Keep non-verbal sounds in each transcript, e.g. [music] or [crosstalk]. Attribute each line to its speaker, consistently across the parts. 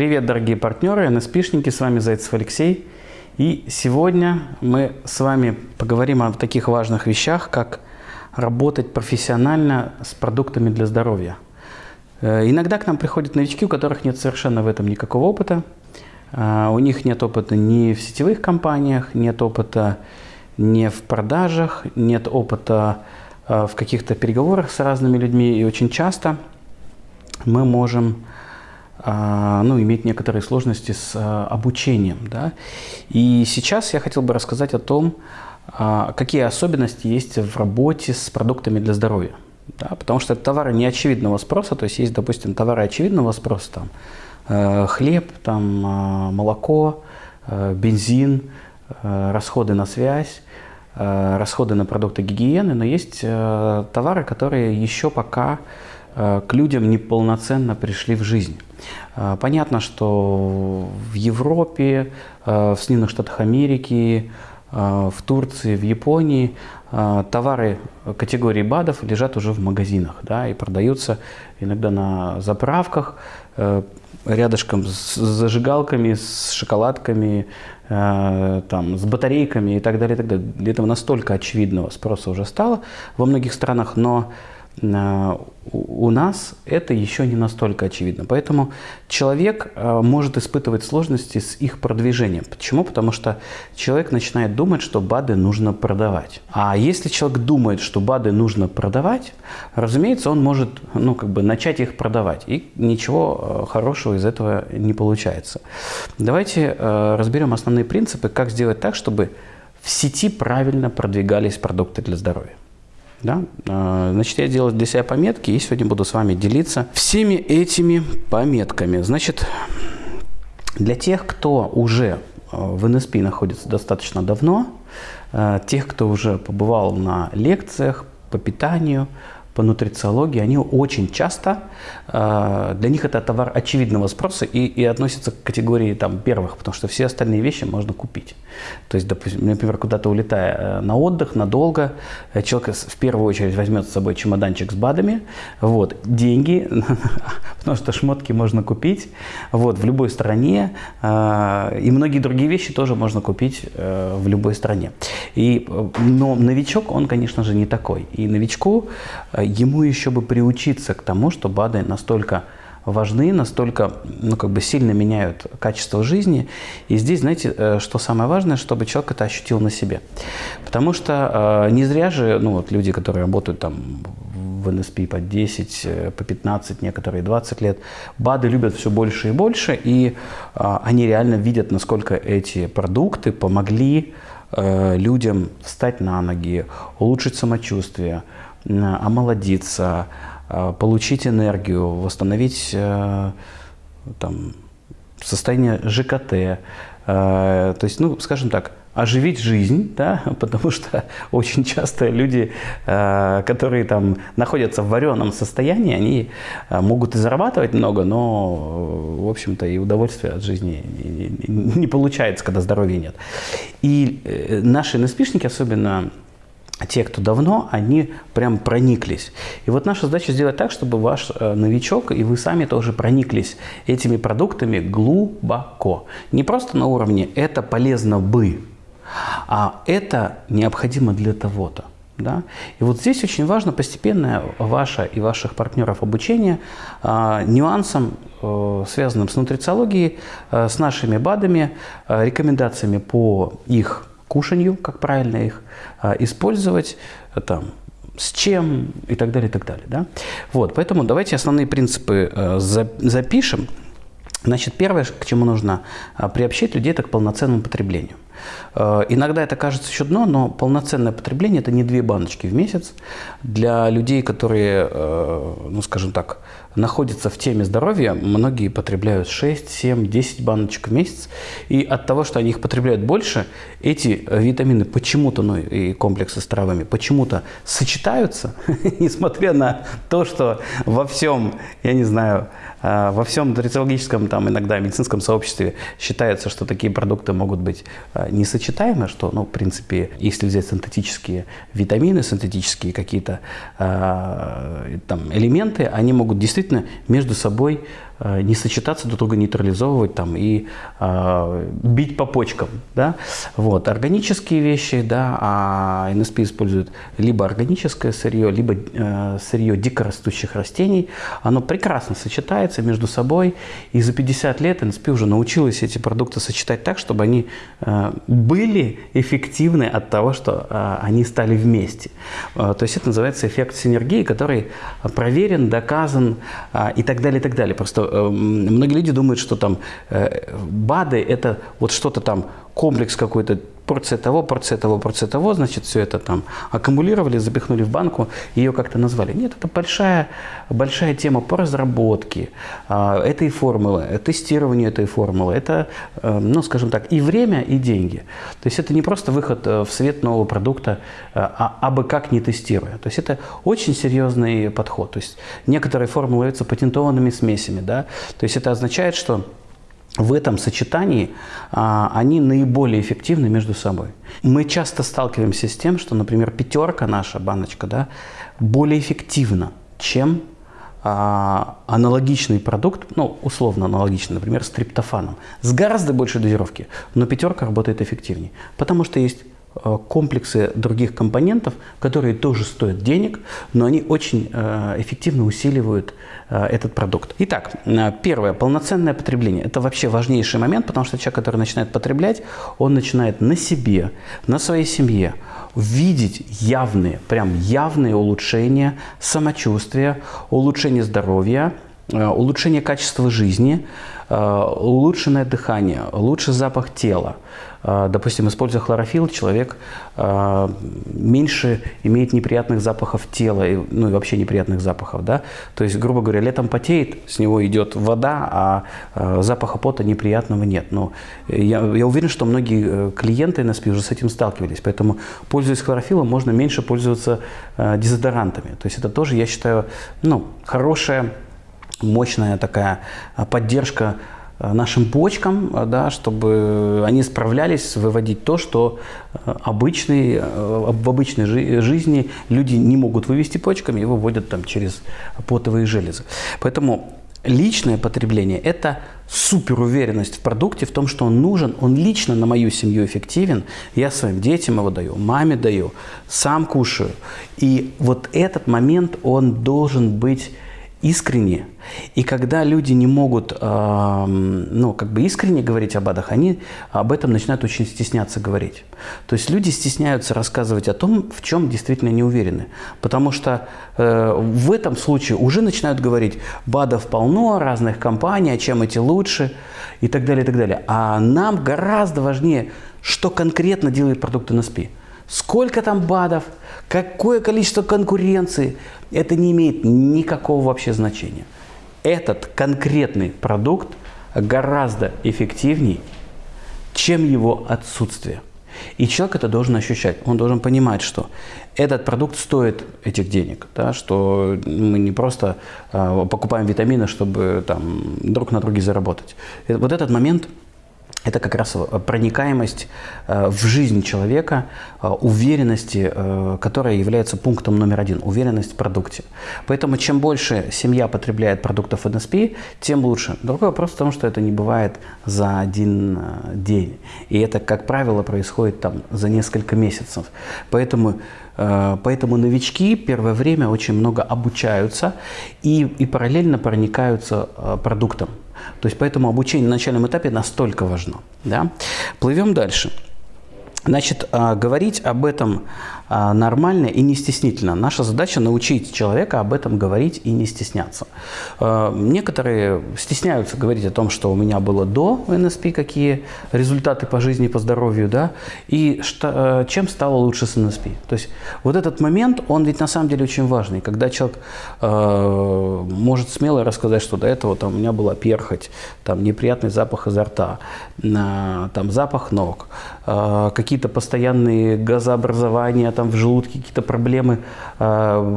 Speaker 1: Привет, дорогие партнеры, НСПшники, с вами Зайцев Алексей. И сегодня мы с вами поговорим о таких важных вещах, как работать профессионально с продуктами для здоровья. Э, иногда к нам приходят новички, у которых нет совершенно в этом никакого опыта. Э, у них нет опыта ни в сетевых компаниях, нет опыта ни в продажах, нет опыта э, в каких-то переговорах с разными людьми. И очень часто мы можем ну, иметь некоторые сложности с а, обучением. Да? И сейчас я хотел бы рассказать о том, а, какие особенности есть в работе с продуктами для здоровья. Да? Потому что это товары неочевидного спроса, то есть есть, допустим, товары очевидного спроса, там, э, хлеб, там, молоко, э, бензин, э, расходы на связь, расходы на продукты гигиены, но есть товары, которые еще пока к людям неполноценно пришли в жизнь. Э, понятно, что в Европе, э, в Соединенных Штатах Америки, в Турции, в Японии товары категории БАДов лежат уже в магазинах да, и продаются иногда на заправках, рядышком с зажигалками, с шоколадками, там, с батарейками и так далее. И так далее. Этого настолько очевидного спроса уже стало во многих странах, но у нас это еще не настолько очевидно. Поэтому человек э, может испытывать сложности с их продвижением. Почему? Потому что человек начинает думать, что БАДы нужно продавать. А если человек думает, что БАДы нужно продавать, разумеется, он может ну, как бы начать их продавать. И ничего э, хорошего из этого не получается. Давайте э, разберем основные принципы, как сделать так, чтобы в сети правильно продвигались продукты для здоровья. Да? А, значит, я делаю для себя пометки и сегодня буду с вами делиться всеми этими пометками. Значит, для тех, кто уже а, в НСП находится достаточно давно, а, тех, кто уже побывал на лекциях по питанию, по нутрициологии, они очень часто, э, для них это товар очевидного спроса и, и относится к категории там, первых, потому что все остальные вещи можно купить. То есть, допустим, например, куда-то улетая э, на отдых, надолго, э, человек в первую очередь возьмет с собой чемоданчик с БАДами, вот, деньги, [laughs] потому что шмотки можно купить вот, в любой стране, и многие другие вещи тоже можно купить в любой стране. И, но новичок, он, конечно же, не такой. И новичку ему еще бы приучиться к тому, что БАДы настолько важны, настолько ну, как бы сильно меняют качество жизни. И здесь, знаете, э, что самое важное, чтобы человек это ощутил на себе. Потому что э, не зря же ну, вот люди, которые работают там в НСП по 10, э, по 15, некоторые 20 лет, БАДы любят все больше и больше, и э, они реально видят, насколько эти продукты помогли э, людям встать на ноги, улучшить самочувствие, омолодиться, а, получить энергию, восстановить э, там, состояние ЖКТ. То есть, ну, скажем так, оживить жизнь, да, [laughs] потому что очень часто люди, которые там находятся в вареном состоянии, они могут и зарабатывать много, но, в общем-то, и удовольствие от жизни не получается, когда здоровья нет. И э, наши НСПшники, особенно те, кто давно, они прям прониклись. И вот наша задача сделать так, чтобы ваш э, новичок и вы сами тоже прониклись этими продуктами глубоко. Не просто на уровне «это полезно бы», а это необходимо для того-то. Да? И вот здесь очень важно постепенное ваше и ваших партнеров обучение э, нюансам, э, связанным с нутрициологией, э, с нашими БАДами, э, рекомендациями по их кушанью, как правильно их а, использовать, там, с чем и так далее, и так далее. Да? Вот, поэтому давайте основные принципы э, запишем. Значит, первое, к чему нужно а, приобщить людей, это к полноценному потреблению. Э, иногда это кажется чудно, но полноценное потребление – это не две баночки в месяц. Для людей, которые, э, ну скажем так, находятся в теме здоровья, многие потребляют 6, 7, 10 баночек в месяц. И от того, что они их потребляют больше, эти витамины почему-то, ну и комплексы с травами, почему-то сочетаются, [laughs] несмотря на то, что во всем, я не знаю, во всем нутрициологическом, там иногда медицинском сообществе считается, что такие продукты могут быть несочетаемы, что, ну, в принципе, если взять синтетические витамины, синтетические какие-то э, там элементы, они могут действительно между собой не сочетаться, друг друга нейтрализовывать там, и э, бить по почкам. Да? Вот. Органические вещи, да, а НСП использует либо органическое сырье, либо э, сырье дикорастущих растений. Оно прекрасно сочетается между собой, и за 50 лет НСП уже научилась эти продукты сочетать так, чтобы они э, были эффективны от того, что э, они стали вместе. Э, то есть это называется эффект синергии, который проверен, доказан э, и так далее, и так далее. Просто э, многие люди думают, что там э, БАДы – это вот что-то там, комплекс какой-то порция того, порция того, порция того, значит, все это там аккумулировали, запихнули в банку, ее как-то назвали. Нет, это большая, большая тема по разработке э, этой формулы, тестированию этой формулы. Это, э, ну, скажем так, и время, и деньги. То есть это не просто выход э, в свет нового продукта, э, а абы как не тестируя. То есть это очень серьезный подход. То есть некоторые формулы являются патентованными смесями. Да? То есть это означает, что в этом сочетании а, они наиболее эффективны между собой. Мы часто сталкиваемся с тем, что, например, пятерка наша баночка да, более эффективна, чем а, аналогичный продукт, ну, условно аналогичный, например, с триптофаном, с гораздо большей дозировки, но пятерка работает эффективнее, потому что есть комплексы других компонентов, которые тоже стоят денег, но они очень э, эффективно усиливают э, этот продукт. Итак, первое, полноценное потребление. Это вообще важнейший момент, потому что человек, который начинает потреблять, он начинает на себе, на своей семье видеть явные, прям явные улучшения самочувствия, улучшение здоровья, улучшение качества жизни, улучшенное дыхание, лучший запах тела, а, допустим, используя хлорофилл, человек меньше имеет неприятных запахов тела, ну и вообще неприятных запахов. Да? То есть, грубо говоря, летом потеет, с него идет вода, а, запаха пота неприятного нет. Но я, я уверен, что многие э, клиенты НСП уже с этим сталкивались. Поэтому, пользуясь хлорофиллом, можно меньше пользоваться дезодорантами. То есть это тоже, я считаю, ну, хорошая, мощная такая поддержка Э, нашим почкам, э, да, чтобы они справлялись выводить то, что обычный, в обычной жизни люди не могут вывести почками и выводят там через потовые железы. Поэтому личное потребление – это супер уверенность в продукте, в том, что он нужен, он лично на мою семью эффективен, я своим детям его даю, маме даю, сам кушаю. И вот этот момент, он должен быть искренне. И когда люди не могут, э, ну, как бы искренне говорить об адах, они об этом начинают очень стесняться говорить. То есть люди стесняются рассказывать о том, в чем действительно не уверены. Потому что э, в этом случае уже начинают говорить, БАДов полно, разных компаний, а чем эти лучше и так далее, и так далее. А нам гораздо важнее, что конкретно делает продукт NSP. Сколько там БАДов, какое количество конкуренции, это не имеет никакого вообще значения. Этот конкретный продукт гораздо эффективнее, чем его отсутствие. И человек это должен ощущать. Он должен понимать, что этот продукт стоит этих денег, да, что мы не просто э, покупаем витамины, чтобы там, друг на друге заработать. Вот этот момент – это как раз э, проникаемость э, в жизнь человека, э, уверенности, которая является пунктом номер один, уверенность в продукте. Поэтому чем больше семья потребляет продуктов НСП, тем лучше. Другой вопрос в том, что это не бывает за один день. И это, как правило, происходит там за несколько месяцев. Поэтому Поэтому новички первое время очень много обучаются и, и параллельно проникаются продуктом. То есть поэтому обучение на начальном этапе настолько важно. Да? Плывем дальше. Значит, а, говорить об этом нормально и не стеснительно. Наша задача научить человека об этом говорить и не стесняться. А, некоторые стесняются говорить о том, что у меня было до НСП, какие результаты по жизни, по здоровью, да, и что, чем стало лучше с НСП. То есть вот этот момент, он ведь на самом деле очень важный, когда человек э, может смело рассказать, что до этого там, у меня была перхоть, там неприятный запах изо рта, там запах ног, э, какие-то постоянные газообразования, там в желудке какие-то проблемы, э,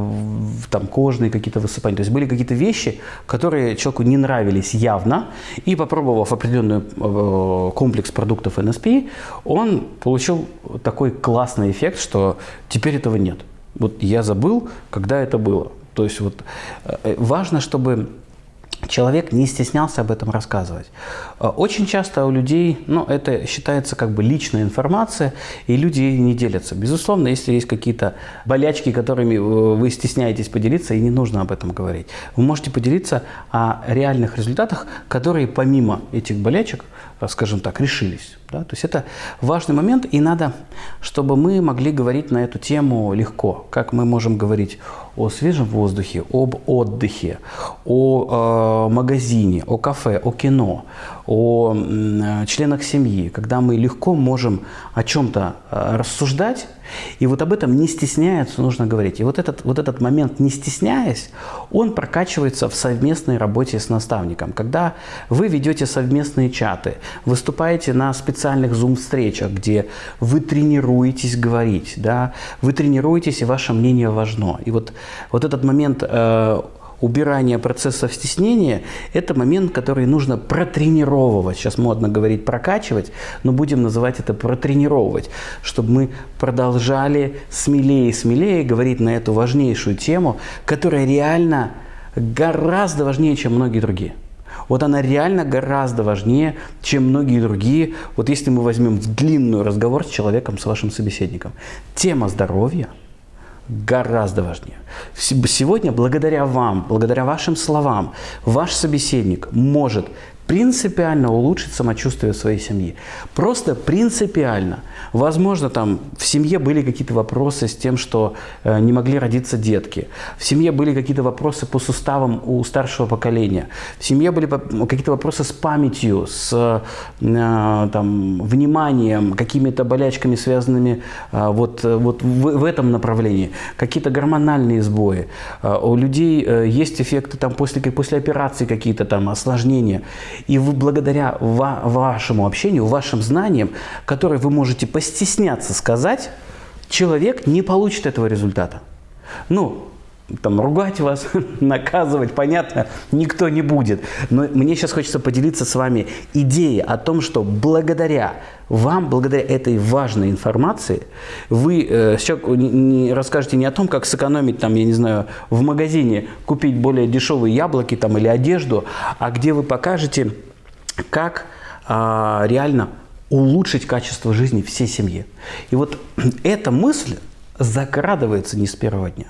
Speaker 1: там кожные какие-то высыпания. То есть были какие-то вещи, которые человеку не нравились явно, и попробовав определенный э, комплекс продуктов НСП, он получил такой классный эффект, что теперь этого нет. Вот я забыл, когда это было. То есть вот э, важно, чтобы человек не стеснялся об этом рассказывать. Э, очень часто у людей, ну, это считается как бы личная информация, и люди не делятся. Безусловно, если есть какие-то болячки, которыми э, вы стесняетесь поделиться, и не нужно об этом говорить. Вы можете поделиться о реальных результатах, которые помимо этих болячек, скажем так, решились. Да? То есть это важный момент, и надо, чтобы мы могли говорить на эту тему легко. Как мы можем говорить о свежем воздухе, об отдыхе, о э, магазине, о кафе, о кино, о э, членах семьи, когда мы легко можем о чем-то э, рассуждать, и вот об этом не стесняется, нужно говорить. И вот этот, вот этот момент, не стесняясь, он прокачивается в совместной работе с наставником. Когда вы ведете совместные чаты, выступаете на специальных зум-встречах, где вы тренируетесь говорить, да, вы тренируетесь, и ваше мнение важно. И вот, вот этот момент э, убирание процессов стеснения – это момент, который нужно протренировывать. Сейчас модно говорить прокачивать, но будем называть это протренировывать, чтобы мы продолжали смелее и смелее говорить на эту важнейшую тему, которая реально гораздо важнее, чем многие другие. Вот она реально гораздо важнее, чем многие другие. Вот если мы возьмем длинный разговор с человеком, с вашим собеседником. Тема здоровья – гораздо важнее. Сегодня, благодаря вам, благодаря вашим словам, ваш собеседник может принципиально улучшить самочувствие своей семьи. Просто принципиально. Возможно, там в семье были какие-то вопросы с тем, что э, не могли родиться детки. В семье были какие-то вопросы по суставам у старшего поколения. В семье были какие-то вопросы с памятью, с э, там, вниманием, какими-то болячками, связанными э, вот, вот в, в этом направлении. Какие-то гормональные сбои. Э, у людей э, есть эффекты там, после, после операции какие-то там осложнения. И вы благодаря ва вашему общению, вашим знаниям, которые вы можете постесняться сказать, человек не получит этого результата. Ну, там, ругать вас, [laughs] наказывать, понятно, никто не будет. Но мне сейчас хочется поделиться с вами идеей о том, что благодаря вам, благодаря этой важной информации, вы э, не, не расскажете не о том, как сэкономить, там, я не знаю, в магазине, купить более дешевые яблоки там, или одежду, а где вы покажете, как э, реально улучшить качество жизни всей семьи. И вот [clears throat] эта мысль закрадывается не с первого дня.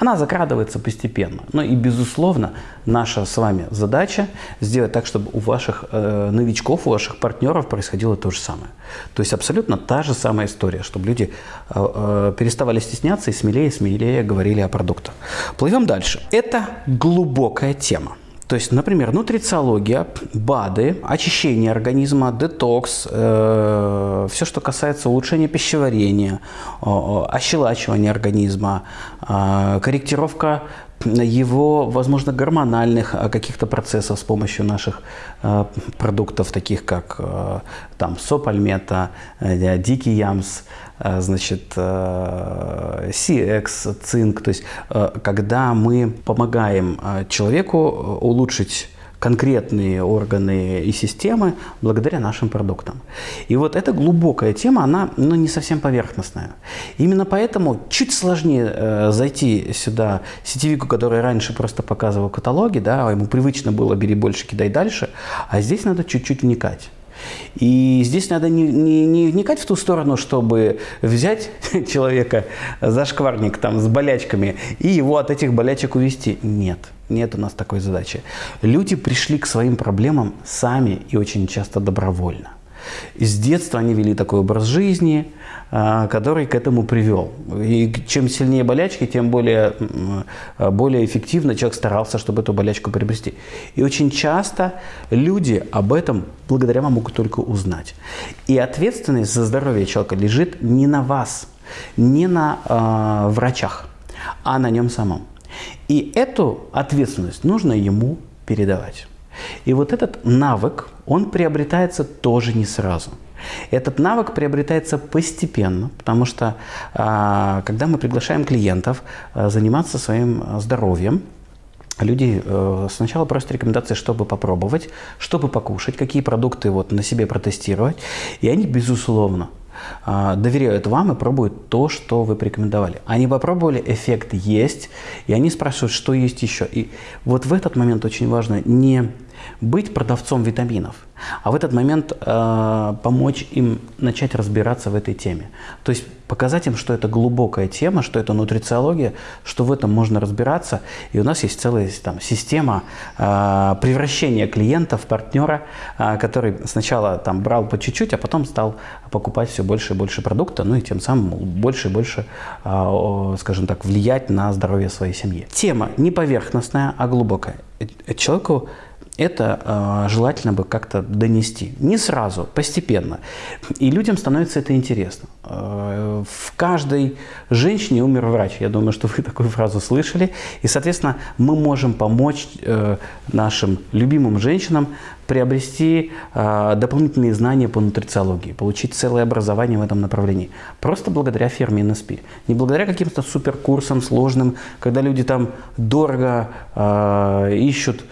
Speaker 1: Она закрадывается постепенно. Но и, безусловно, наша с вами задача сделать так, чтобы у ваших э, новичков, у ваших партнеров происходило то же самое. То есть абсолютно та же самая история, чтобы люди э, э, переставали стесняться и смелее и смелее говорили о продуктах. Плывем дальше. Это глубокая тема. То есть, например, нутрициология, БАДы, очищение организма, детокс, э, все, что касается улучшения пищеварения, э, ощелачивания организма, корректировка его, возможно, гормональных э, каких-то процессов с помощью наших э, продуктов, таких как э, там сопальмета, э, дикий ямс, значит, CX, цинк. То есть, когда мы помогаем человеку э, улучшить конкретные органы и системы благодаря нашим продуктам. И вот эта глубокая тема, она ну, не совсем поверхностная. Именно поэтому чуть сложнее э, зайти сюда сетевику, который раньше просто показывал каталоги, да, ему привычно было «бери больше, кидай дальше», а здесь надо чуть-чуть вникать. И здесь надо не, не, не вникать в ту сторону, чтобы взять [laughs] человека за шкварник там, с болячками и его от этих болячек увести. Нет, нет у нас такой задачи. Люди пришли к своим проблемам сами и очень часто добровольно. С детства они вели такой образ жизни, который к этому привел. И чем сильнее болячки, тем более, более эффективно человек старался, чтобы эту болячку приобрести. И очень часто люди об этом благодаря вам могут только узнать. И ответственность за здоровье человека лежит не на вас, не на э, врачах, а на нем самом. И эту ответственность нужно ему передавать. И вот этот навык, он приобретается тоже не сразу. Этот навык приобретается постепенно, потому что а, когда мы приглашаем клиентов а, заниматься своим здоровьем, Люди э, сначала просят рекомендации, чтобы попробовать, чтобы покушать, какие продукты вот на себе протестировать. И они, безусловно, э, доверяют вам и пробуют то, что вы порекомендовали. Они попробовали, эффект есть, и они спрашивают, что есть еще. И вот в этот момент очень важно не быть продавцом витаминов, а в этот момент э, помочь им начать разбираться в этой теме. То есть показать им, что это глубокая тема, что это нутрициология, что в этом можно разбираться. И у нас есть целая там, система э, превращения клиента в партнера, э, который сначала там, брал по чуть-чуть, а потом стал покупать все больше и больше продукта, ну и тем самым больше и больше, э, скажем так, влиять на здоровье своей семьи. Тема не поверхностная, а глубокая. Э, человеку это э, желательно бы как-то донести. Не сразу, постепенно. И людям становится это интересно. Э, в каждой женщине умер врач. Я думаю, что вы [laughs] такую фразу слышали. И, соответственно, мы можем помочь э, нашим любимым женщинам приобрести э, дополнительные знания по нутрициологии, получить целое образование в этом направлении. Просто благодаря фирме NSP. Не благодаря каким-то суперкурсам сложным, когда люди там дорого э, ищут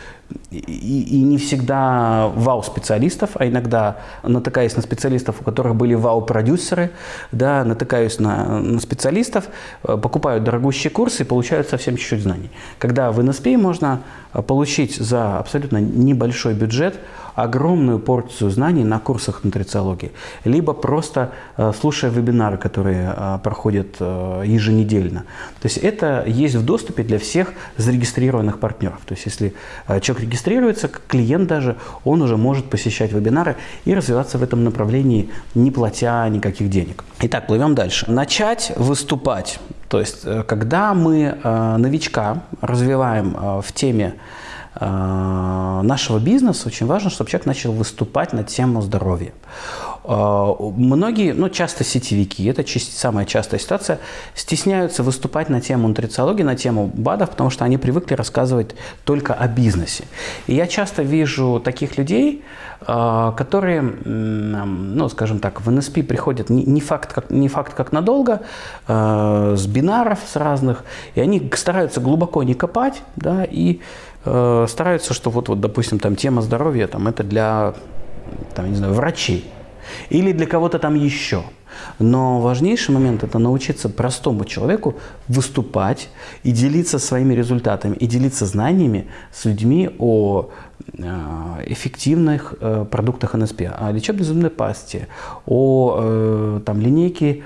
Speaker 1: и, и не всегда вау-специалистов, а иногда натыкаюсь на специалистов, у которых были вау-продюсеры, да, натыкаюсь на, на специалистов, э, покупают дорогущие курсы и получают совсем чуть-чуть знаний. Когда в NSP можно э, получить за абсолютно небольшой бюджет огромную порцию знаний на курсах нутрициологии, либо просто э, слушая вебинары, которые э, проходят э, еженедельно. То есть это есть в доступе для всех зарегистрированных партнеров. То есть если человек регистрируется, клиент даже, он уже может посещать вебинары и развиваться в этом направлении, не платя никаких денег. Итак, плывем дальше. Начать выступать. То есть когда мы новичка развиваем в теме нашего бизнеса очень важно, чтобы человек начал выступать на тему здоровья. Э, многие, ну часто сетевики, это самая частая ситуация, стесняются выступать на тему нутрициологии, на тему БАДов, потому что они привыкли рассказывать только о бизнесе. И я часто вижу таких людей, э, которые, ну скажем так, в НСП приходят не факт как, не факт как надолго, с бинаров с разных, и они стараются глубоко не копать, да, и стараются, что вот, вот, допустим, там тема здоровья, там это для, там, не знаю, врачей или для кого-то там еще. Но важнейший момент – это научиться простому человеку выступать и делиться своими результатами, и делиться знаниями с людьми о эффективных э, продуктах НСП, о лечебной зубной пасте, о э, там, линейке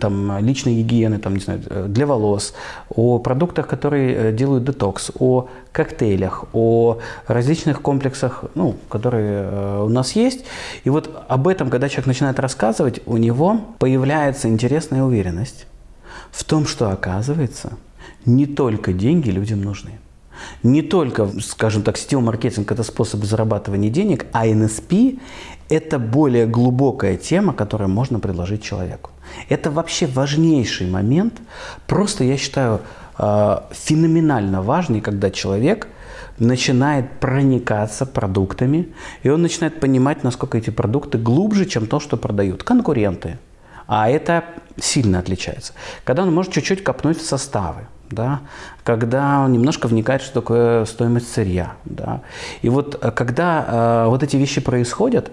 Speaker 1: там, личной гигиены там, не знаю, для волос, о продуктах, которые делают детокс, о коктейлях, о различных комплексах, ну, которые у нас есть. И вот об этом, когда человек начинает рассказывать, у него появляется интересная уверенность в том, что оказывается, не только деньги людям нужны. Не только, скажем так, сетевой маркетинг – это способ зарабатывания денег, а NSP – это более глубокая тема, которую можно предложить человеку. Это вообще важнейший момент, просто, я считаю, а, феноменально важный, когда человек начинает проникаться продуктами, и он начинает понимать, насколько эти продукты глубже, чем то, что продают конкуренты. А это сильно отличается. Когда он может чуть-чуть копнуть в составы да, когда он немножко вникает, что такое стоимость сырья. Да. И вот э, когда э, вот эти вещи происходят,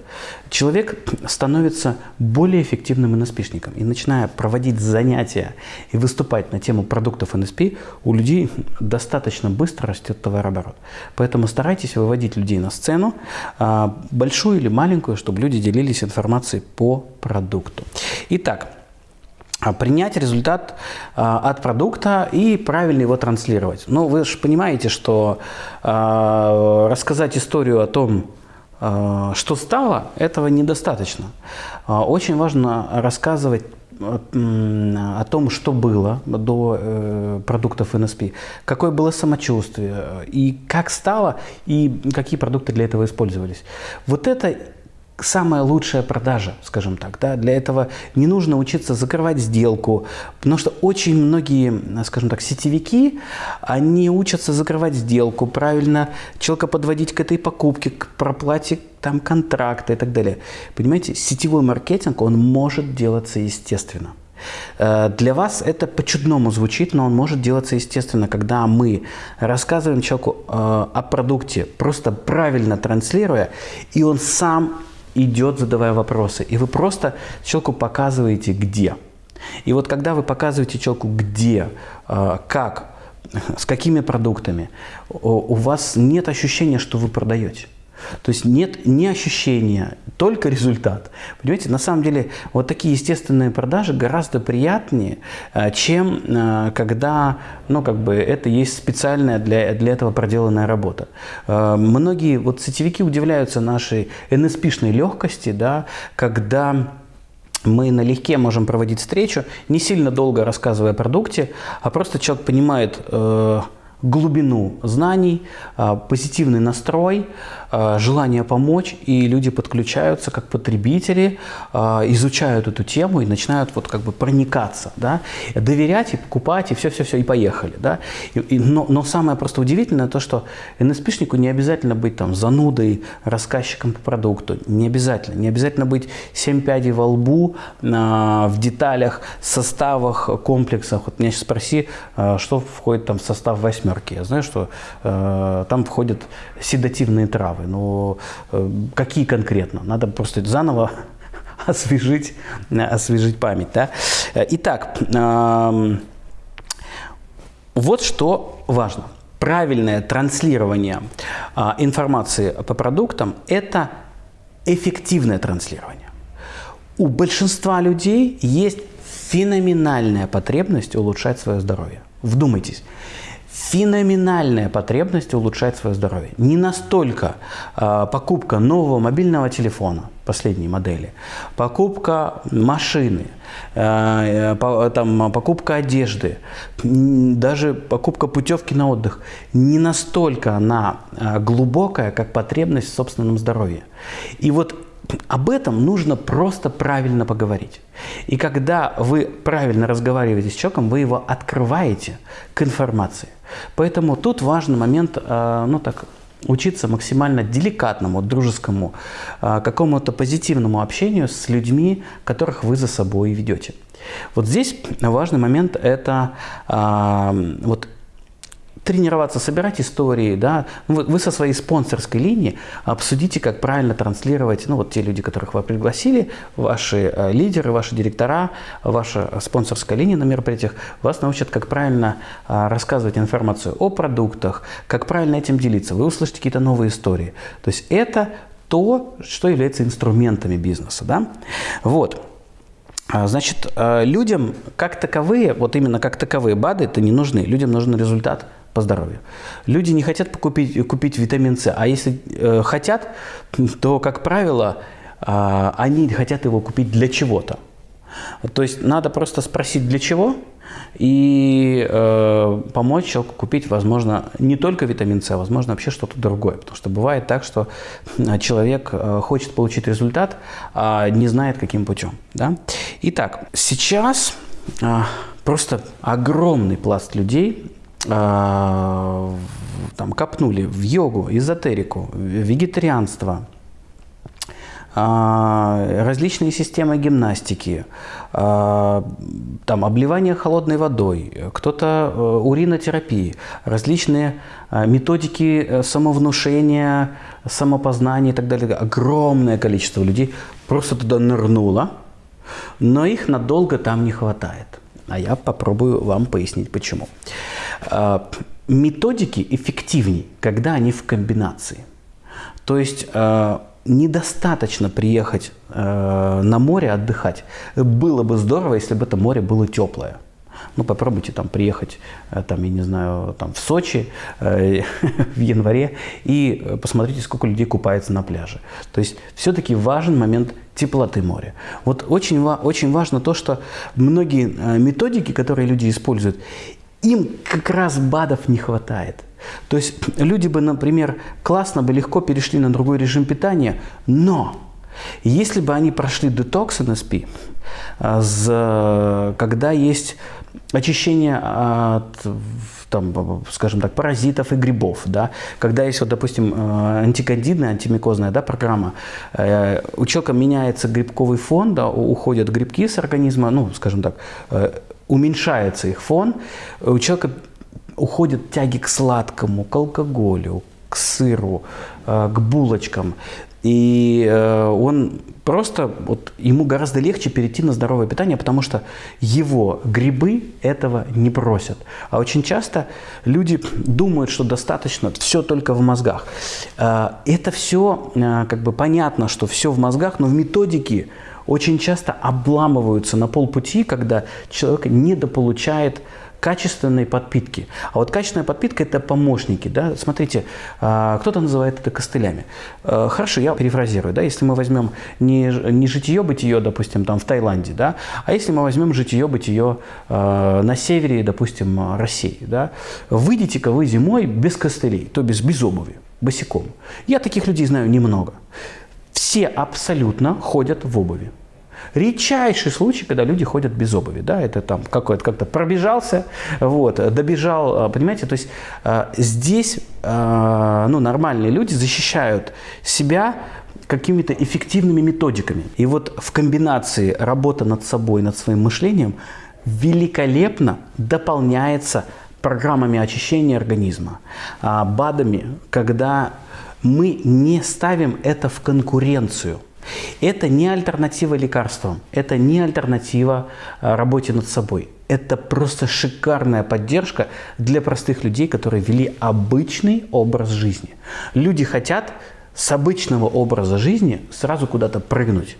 Speaker 1: человек становится более эффективным НСПшником. И начиная проводить занятия и выступать на тему продуктов НСП, у людей достаточно быстро растет товарооборот. Поэтому старайтесь выводить людей на сцену, э, большую или маленькую, чтобы люди делились информацией по продукту. Итак, принять результат а, от продукта и правильно его транслировать. Ну, вы же понимаете, что а, рассказать историю о том, а, что стало, этого недостаточно. А, очень важно рассказывать о том, что было до э, продуктов НСП, какое было самочувствие, и как стало, и какие продукты для этого использовались. Вот это самая лучшая продажа, скажем так. Да? Для этого не нужно учиться закрывать сделку, потому что очень многие, скажем так, сетевики, они учатся закрывать сделку, правильно человека подводить к этой покупке, к проплате там, контракта и так далее. Понимаете, сетевой маркетинг, он может делаться естественно. Э, для вас это по-чудному звучит, но он может делаться естественно, когда мы рассказываем человеку э, о продукте, просто правильно транслируя, и он сам идет, задавая вопросы. И вы просто человеку показываете, где. И вот когда вы показываете человеку, где, а, как, с какими продуктами, у вас нет ощущения, что вы продаете. То есть нет ни ощущения, только результат. Понимаете, на самом деле вот такие естественные продажи гораздо приятнее, э, чем э, когда, ну, как бы это есть специальная для, для этого проделанная работа. Э, многие вот сетевики удивляются нашей NSP-шной легкости, да, когда мы налегке можем проводить встречу, не сильно долго рассказывая о продукте, а просто человек понимает, глубину знаний, а, позитивный настрой, а, желание помочь, и люди подключаются как потребители, а, изучают эту тему и начинают вот как бы проникаться, да, доверять и покупать, и все-все-все, и поехали, да. И, и, но, но самое просто удивительное то, что НСПшнику не обязательно быть там занудой, рассказчиком по продукту, не обязательно, не обязательно быть семь пядей во лбу в деталях, составах, комплексах. Вот меня сейчас спроси, что входит там в состав восьмерки. Я знаю, что э, там входят седативные травы, но э, какие конкретно? Надо просто заново [laughs] освежить, освежить память. Да? Итак, э, вот что важно. Правильное транслирование э, информации по продуктам – это эффективное транслирование. У большинства людей есть феноменальная потребность улучшать свое здоровье. Вдумайтесь феноменальная потребность улучшать свое здоровье. Не настолько э, покупка нового мобильного телефона последней модели, покупка машины, э, по, там, покупка одежды, даже покупка путевки на отдых не настолько она э, глубокая, как потребность в собственном здоровье. И вот об этом нужно просто правильно поговорить. И когда вы правильно разговариваете с человеком, вы его открываете к информации. Поэтому тут важный момент, э, ну так, учиться максимально деликатному, дружескому, э, какому-то позитивному общению с людьми, которых вы за собой ведете. Вот здесь важный момент – это э, вот тренироваться, собирать истории, да, ну, вы, вы со своей спонсорской линии обсудите, как правильно транслировать, ну, вот те люди, которых вы пригласили, ваши э, лидеры, ваши директора, ваша спонсорская линия на мероприятиях вас научат, как правильно э, рассказывать информацию о продуктах, как правильно этим делиться, вы услышите какие-то новые истории. То есть это то, что является инструментами бизнеса, да, вот. А, значит, э, людям как таковые, вот именно как таковые БАДы это не нужны. Людям нужен результат – по здоровью. Люди не хотят покупить, купить витамин С, а если э, хотят, то, как правило, э, они хотят его купить для чего-то. То есть надо просто спросить для чего и э, помочь человеку купить, возможно, не только витамин С, а возможно вообще что-то другое. Потому что бывает так, что человек э, хочет получить результат, а не знает каким путем. Да? Итак, сейчас э, просто огромный пласт людей там, копнули в йогу, эзотерику, вегетарианство, а, различные системы гимнастики, а, там, обливание холодной водой, кто-то э, уринотерапии, различные методики э, самовнушения, самопознания и так далее. Огромное количество людей просто туда нырнуло, но их надолго там не хватает. А я попробую вам пояснить почему. А, методики эффективнее, когда они в комбинации. То есть а, недостаточно приехать а, на море отдыхать. Было бы здорово, если бы это море было теплое. Ну, попробуйте там приехать, там, я не знаю, там, в Сочи э, [laughs] в январе и посмотрите, сколько людей купается на пляже. То есть все-таки важен момент теплоты моря. Вот очень, очень важно то, что многие методики, которые люди используют, им как раз БАДов не хватает. То есть люди бы, например, классно бы легко перешли на другой режим питания, но если бы они прошли детокс НСП, а, когда есть очищение от, там, скажем так, паразитов и грибов, да, когда есть, вот, допустим, а, антикандидная, антимикозная да, программа, э, у человека меняется грибковый фон, да, уходят грибки с организма, ну, скажем так, э, уменьшается их фон, у человека уходят тяги к сладкому, к алкоголю, к сыру, э, к булочкам. И э, он просто, вот, ему гораздо легче перейти на здоровое питание, потому что его грибы этого не просят. А очень часто люди думают, что достаточно все только в мозгах. Э, это все, э, как бы понятно, что все в мозгах, но в методике очень часто обламываются на полпути, когда человек недополучает качественной подпитки. А вот качественная подпитка – это помощники. Да? Смотрите, а, кто-то называет это костылями. А, хорошо, я перефразирую. Да? Если мы возьмем не, не житие-бытие, допустим, там в Таиланде, да? а если мы возьмем житие-бытие а, на севере, допустим, России, да? выйдите-ка вы зимой без костылей, то есть без обуви, босиком. Я таких людей знаю немного. Все абсолютно ходят в обуви. Редчайший случай, когда люди ходят без обуви, да, это там какой-то как-то пробежался, вот, добежал, а, понимаете, то есть а, здесь, а, ну, нормальные люди защищают себя какими-то эффективными методиками. И вот в комбинации работа над собой, над своим мышлением великолепно дополняется программами очищения организма, БАДами, когда мы не ставим это в конкуренцию – это не альтернатива лекарствам, это не альтернатива а, работе над собой. Это просто шикарная поддержка для простых людей, которые вели обычный образ жизни. Люди хотят с обычного образа жизни сразу куда-то прыгнуть.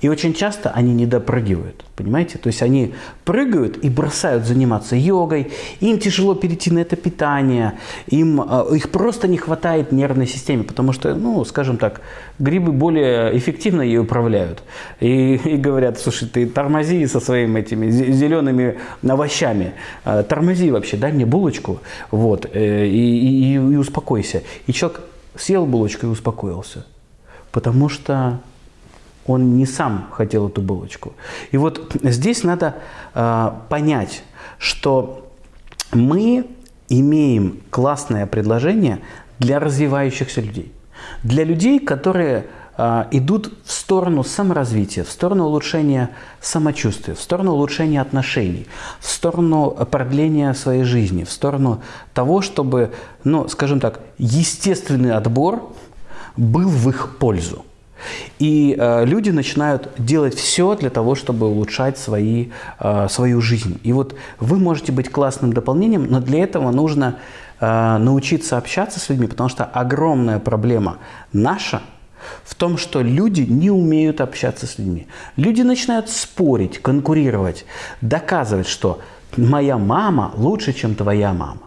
Speaker 1: И очень часто они не допрыгивают, понимаете? То есть они прыгают и бросают заниматься йогой, им тяжело перейти на это питание, им, а, их просто не хватает нервной системе, потому что, ну, скажем так, грибы более эффективно ей управляют. И, и говорят, слушай, ты тормози со своими этими зелеными овощами, а, тормози вообще, дай мне булочку, вот, э, и, и, и успокойся. И человек съел булочку и успокоился, потому что он не сам хотел эту булочку. И вот здесь надо э, понять, что мы имеем классное предложение для развивающихся людей. Для людей, которые э, идут в сторону саморазвития, в сторону улучшения самочувствия, в сторону улучшения отношений, в сторону продления своей жизни, в сторону того, чтобы, ну, скажем так, естественный отбор был в их пользу. И э, люди начинают делать все для того, чтобы улучшать свои, э, свою жизнь. И вот вы можете быть классным дополнением, но для этого нужно э, научиться общаться с людьми, потому что огромная проблема наша в том, что люди не умеют общаться с людьми. Люди начинают спорить, конкурировать, доказывать, что моя мама лучше, чем твоя мама.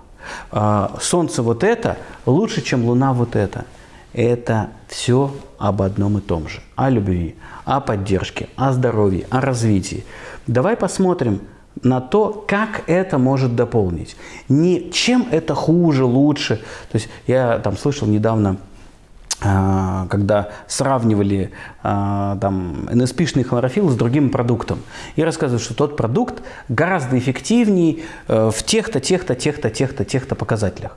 Speaker 1: Э, солнце вот это лучше, чем луна вот это это все об одном и том же. О любви, о поддержке, о здоровье, о развитии. Давай посмотрим на то, как это может дополнить. Не чем это хуже, лучше. То есть я там слышал недавно а, когда сравнивали а, там, НСПшный хлорофилл с другим продуктом. И рассказывают, что тот продукт гораздо эффективнее э, в тех-то, тех-то, тех-то, тех-то, тех-то показателях.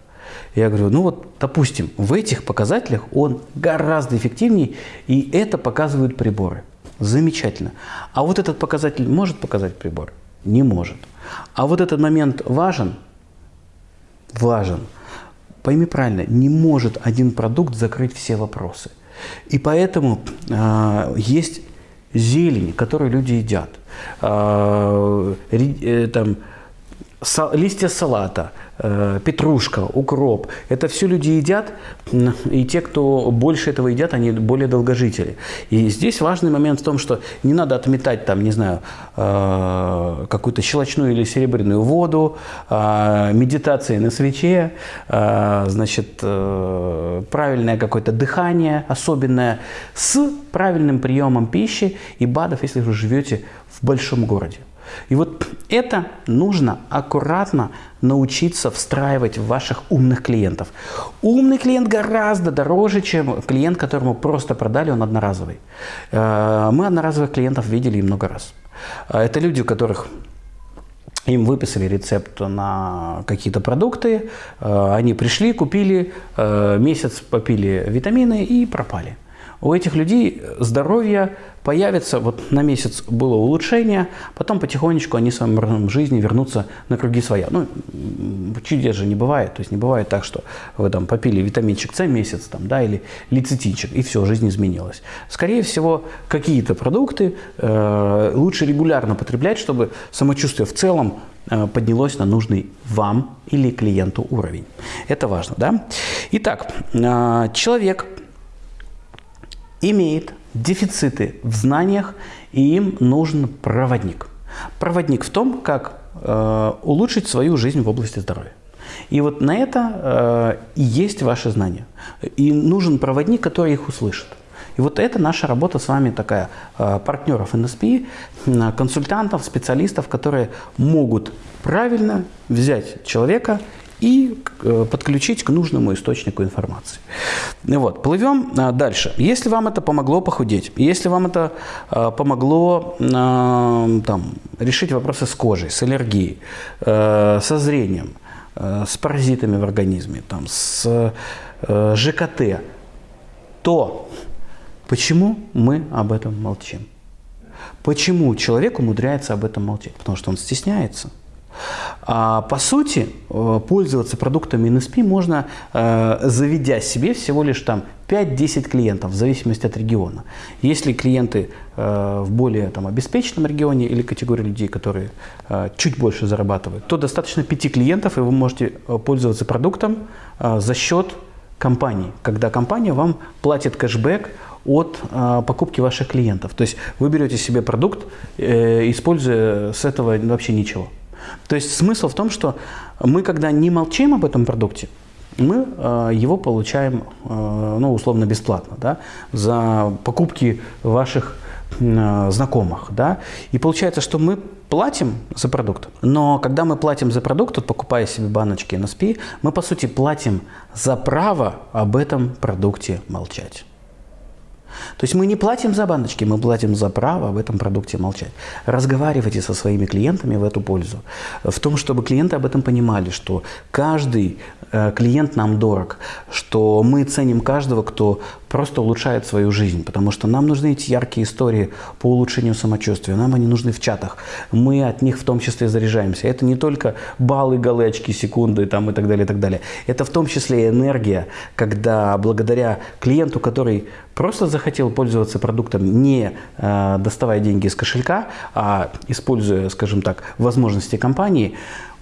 Speaker 1: Я говорю, ну вот, допустим, в этих показателях он гораздо эффективнее, и это показывают приборы. Замечательно. А вот этот показатель может показать прибор? Не может. А вот этот момент важен? Важен. Пойми правильно, не может один продукт закрыть все вопросы. И поэтому э, есть зелень, которую люди едят. Э, э, там, листья салата, петрушка, укроп. Это все люди едят, и те, кто больше этого едят, они более долгожители. И здесь важный момент в том, что не надо отметать там, не знаю, э, какую-то щелочную или серебряную воду, э, медитации на свече, значит, правильное какое-то дыхание особенное с правильным приемом пищи и БАДов, если вы живете в большом городе. И вот это нужно аккуратно научиться встраивать в ваших умных клиентов. Умный клиент гораздо дороже, чем клиент, которому просто продали, он одноразовый. Э, мы одноразовых клиентов видели много раз. Э, это люди, у которых им выписали рецепт на какие-то продукты, э, они пришли, купили, месяц попили витамины и пропали. У этих людей здоровье появится, вот на месяц было улучшение, потом потихонечку они в своем жизни вернутся на круги своя. Ну, чудес же не бывает, то есть не бывает так, что вы там попили витаминчик С месяц, там, да, или лецитинчик, и все, жизнь изменилась. Скорее всего, какие-то продукты э, лучше регулярно потреблять, чтобы самочувствие в целом э, поднялось на нужный вам или клиенту уровень. Это важно, да? Итак, э, человек имеет дефициты в знаниях, и им нужен проводник. Проводник в том, как э, улучшить свою жизнь в области здоровья. И вот на это э, и есть ваши знания. И нужен проводник, который их услышит. И вот это наша работа с вами такая, э, партнеров NSP, консультантов, специалистов, которые могут правильно взять человека и э, подключить к нужному источнику информации. Вот, плывем а, дальше. Если вам это помогло похудеть, если вам это а, помогло а, там, решить вопросы с кожей, с аллергией, со зрением, с паразитами в организме, там, с ЖКТ, то почему мы об этом молчим? Почему человек умудряется об этом молчать? Потому что он стесняется. А, по сути, э, пользоваться продуктами NSP можно, э, заведя себе всего лишь там 5-10 клиентов, в зависимости от региона. Если клиенты э, в более там, обеспеченном регионе или категории людей, которые чуть больше зарабатывают, то достаточно 5 клиентов, и вы можете пользоваться продуктом за счет компании, когда компания вам платит кэшбэк от э, покупки ваших клиентов. То есть вы берете себе продукт, э, используя с этого вообще ничего. То есть смысл в том, что мы, когда не молчим об этом продукте, мы э, его получаем, э, ну, условно, бесплатно, да, за покупки ваших э, знакомых, да, и получается, что мы платим за продукт, но когда мы платим за продукт, вот покупая себе баночки NSP, мы, по сути, платим за право об этом продукте молчать. То есть мы не платим за баночки, мы платим за право об этом продукте молчать. Разговаривайте со своими клиентами в эту пользу. В том, чтобы клиенты об этом понимали, что каждый э, клиент нам дорог, что мы ценим каждого, кто просто улучшает свою жизнь, потому что нам нужны эти яркие истории по улучшению самочувствия, нам они нужны в чатах, мы от них в том числе заряжаемся. Это не только баллы, галочки, секунды там, и так далее, и так далее. Это в том числе и энергия, когда благодаря клиенту, который просто захотел пользоваться продуктом, не э, доставая деньги из кошелька, а используя, скажем так, возможности компании,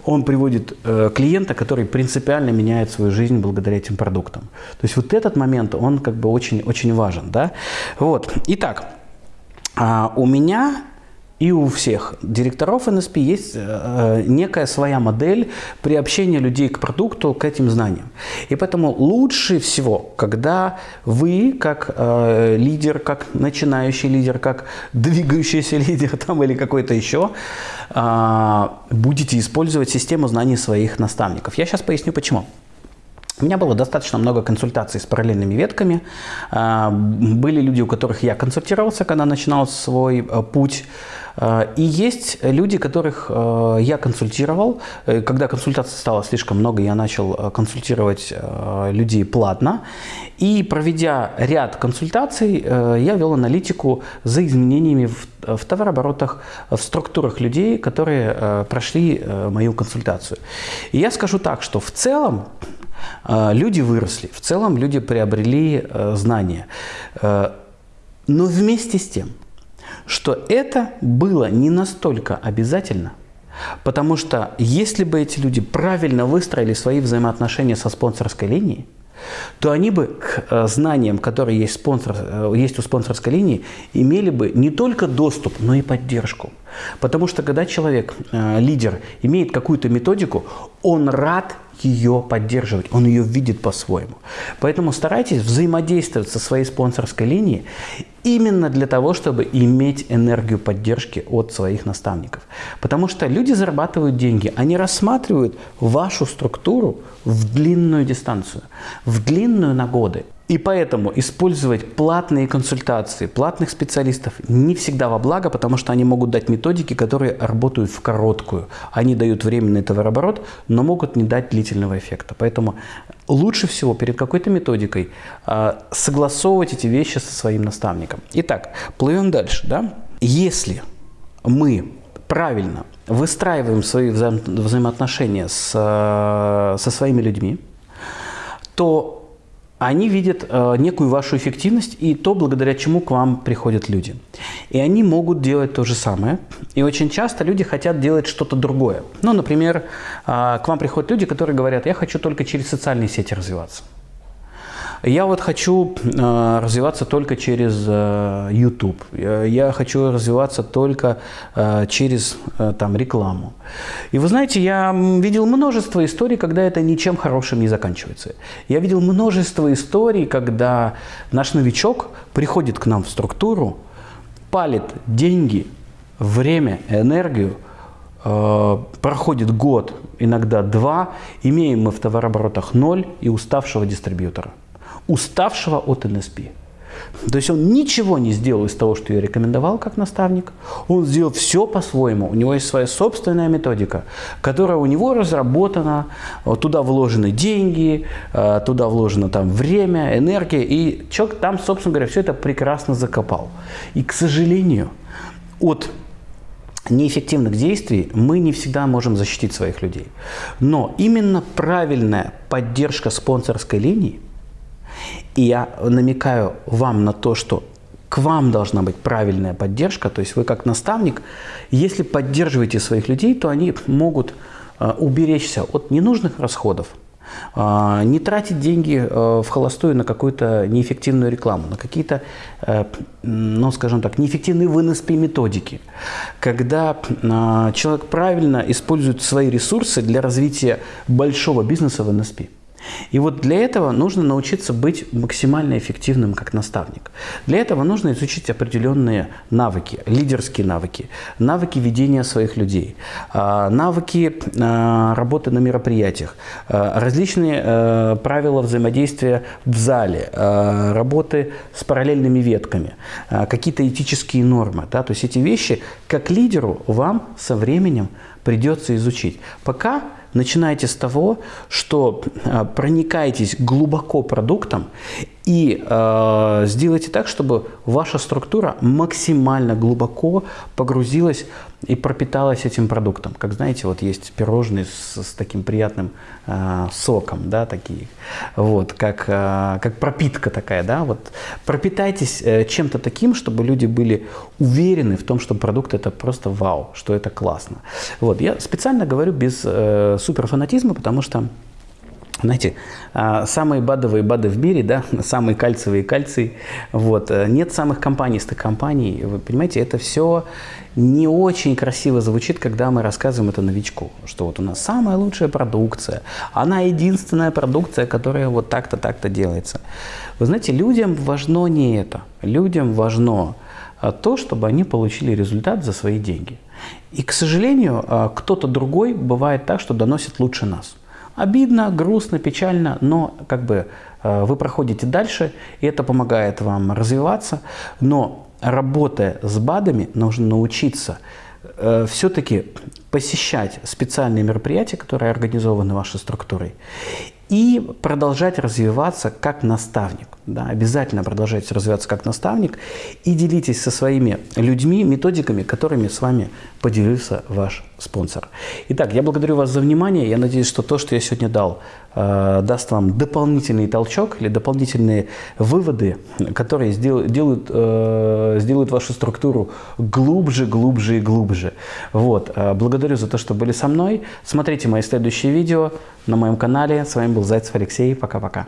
Speaker 1: он приводит э, клиента, который принципиально меняет свою жизнь благодаря этим продуктам. То есть вот этот момент, он как бы очень, очень важен. Да? Вот. Итак, э, у меня и у всех директоров НСП есть э, некая своя модель приобщения людей к продукту, к этим знаниям. И поэтому лучше всего, когда вы, как э, лидер, как начинающий лидер, как двигающийся [laughs] лидер там, или какой-то еще, э, будете использовать систему знаний своих наставников. Я сейчас поясню почему. У меня было достаточно много консультаций с параллельными ветками. Э, были люди, у которых я консультировался, когда начинал свой э, путь Э, и есть люди, которых э, я консультировал. Э, когда консультаций стало слишком много, я начал консультировать людей платно. И проведя ряд консультаций, я вел аналитику за изменениями в товарооборотах, в структурах людей, которые прошли мою консультацию. И я скажу так, что в целом люди выросли, в целом люди приобрели знания. Но вместе с тем – что это было не настолько обязательно, потому что если бы эти люди правильно выстроили свои взаимоотношения со спонсорской линией, то они бы к э, знаниям, которые есть, спонсор, э, есть у спонсорской линии, имели бы не только доступ, но и поддержку. Потому что когда человек, э, лидер, имеет какую-то методику, он рад ее поддерживать, он ее видит по-своему. Поэтому старайтесь взаимодействовать со своей спонсорской линией именно для того, чтобы иметь энергию поддержки от своих наставников. Потому что люди зарабатывают деньги, они рассматривают вашу структуру в длинную дистанцию, в длинную на годы. И поэтому использовать платные консультации, платных специалистов не всегда во благо, потому что они могут дать методики, которые работают в короткую. Они дают временный товарооборот, но могут не дать длительного эффекта. Поэтому лучше всего перед какой-то методикой э, согласовывать эти вещи со своим наставником. Итак, плывем дальше. Да? Если мы правильно выстраиваем свои вза взаимоотношения с, э, со своими людьми, то они видят э, некую вашу эффективность и то, благодаря чему к вам приходят люди. И они могут делать то же самое. И очень часто люди хотят делать что-то другое. Ну, например, э, к вам приходят люди, которые говорят, я хочу только через социальные сети развиваться. Я вот хочу э, развиваться только через э, YouTube. Я, хочу развиваться только э, через там, рекламу. И вы знаете, я видел множество историй, когда это ничем хорошим не заканчивается. Я видел множество историй, когда наш новичок приходит к нам в структуру, палит деньги, время, энергию, проходит год, иногда два, имеем мы в товарооборотах ноль и уставшего дистрибьютора уставшего от НСП. То есть он ничего не сделал из того, что я рекомендовал как наставник. Он сделал все по-своему. У него есть своя собственная методика, которая у него разработана. Туда вложены деньги, э, туда вложено там время, энергия. И человек там, собственно говоря, все это прекрасно закопал. И, к сожалению, от неэффективных действий мы не всегда можем защитить своих людей. Но именно правильная поддержка спонсорской линии – и я намекаю вам на то, что к вам должна быть правильная поддержка, то есть вы как наставник, если поддерживаете своих людей, то они могут э, уберечься от ненужных расходов, э, не тратить деньги э, в холостую на какую-то неэффективную рекламу, на какие-то, ну, скажем так, неэффективные вынос методики. Когда человек правильно использует свои ресурсы для развития большого бизнеса в НСП. И вот для этого нужно научиться быть максимально эффективным как наставник. Для этого нужно изучить определенные навыки, лидерские навыки, навыки ведения своих людей, а, навыки а, работы на мероприятиях, а, различные правила взаимодействия в зале, работы с параллельными ветками, какие-то этические нормы. Да? То есть эти вещи как лидеру вам со временем придется изучить. Пока начинайте с того, что а, проникаетесь глубоко продуктом и э, сделайте так, чтобы ваша структура максимально глубоко погрузилась и пропиталась этим продуктом. Как знаете, вот есть пирожные с, с таким приятным э, соком, да, такие, вот, как, э, как пропитка такая, да, вот пропитайтесь э, чем-то таким, чтобы люди были уверены в том, что продукт это просто вау, что это классно. Вот, я специально говорю без э, суперфанатизма, потому что знаете, а, самые бадовые БАДы в мире, да, [laughs] самые кальциевые кальций, вот, э, нет самых компанистых компаний, вы понимаете, это все не очень красиво звучит, когда мы рассказываем это новичку, что вот у нас самая лучшая продукция, она единственная продукция, которая вот так-то, так-то делается. Вы знаете, людям важно не это, людям важно а, то, чтобы они получили результат за свои деньги. И, к сожалению, а, кто-то другой бывает так, что доносит лучше нас. Обидно, грустно, печально, но как бы э, вы проходите дальше, и это помогает вам развиваться. Но работая с БАДами, нужно научиться э, все-таки посещать специальные мероприятия, которые организованы вашей структурой, и продолжать развиваться как наставник. Да, обязательно продолжайте развиваться как наставник и делитесь со своими людьми методиками, которыми с вами поделился ваш спонсор. Итак, я благодарю вас за внимание. Я надеюсь, что то, что я сегодня дал, э, даст вам дополнительный толчок или дополнительные выводы, которые сделают, делают, э, сделают вашу структуру глубже, глубже и глубже. Вот. Э, благодарю за то, что были со мной. Смотрите мои следующие видео на моем канале. С вами был Зайцев Алексей. Пока-пока.